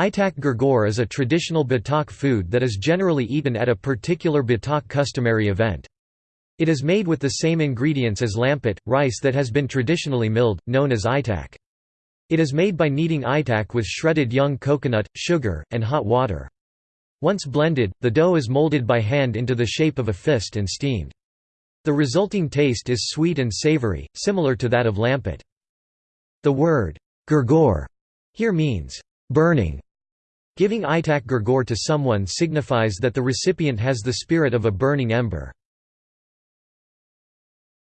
Aitak gurgur is a traditional Batak food that is generally eaten at a particular Batak customary event. It is made with the same ingredients as lampet, rice that has been traditionally milled, known as itak. It is made by kneading itak with shredded young coconut, sugar, and hot water. Once blended, the dough is molded by hand into the shape of a fist and steamed. The resulting taste is sweet and savory, similar to that of lampet. The word gurgur here means burning. Giving itak gurgur to someone signifies that the recipient has the spirit of a burning ember.